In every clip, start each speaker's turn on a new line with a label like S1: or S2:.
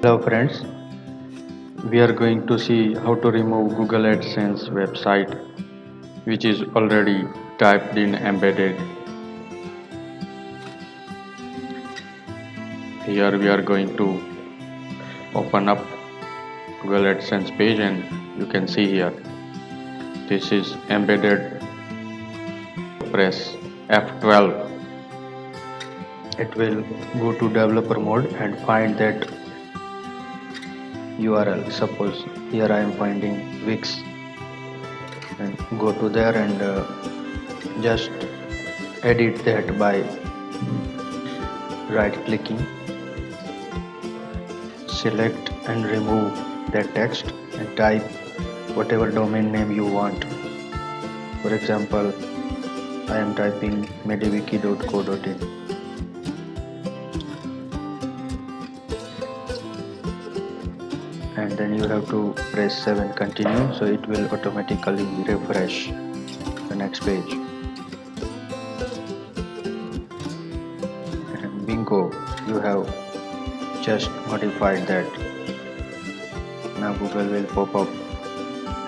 S1: Hello friends, we are going to see how to remove Google AdSense website which is already typed in embedded. Here we are going to open up Google AdSense page and you can see here this is embedded press F12 it will go to developer mode and find that URL suppose here I am finding Wix. And go to there and uh, just edit that by right clicking select and remove that text and type whatever domain name you want. For example I am typing mediviki.co.in and then you have to press 7 continue so it will automatically refresh the next page. And bingo you have just modified that. Now google will pop up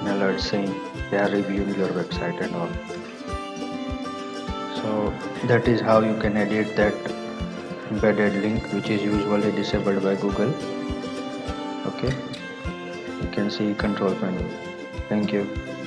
S1: an alert saying they are reviewing your website and all. So that is how you can edit that embedded link which is usually disabled by google. Okay you can see control panel. Thank you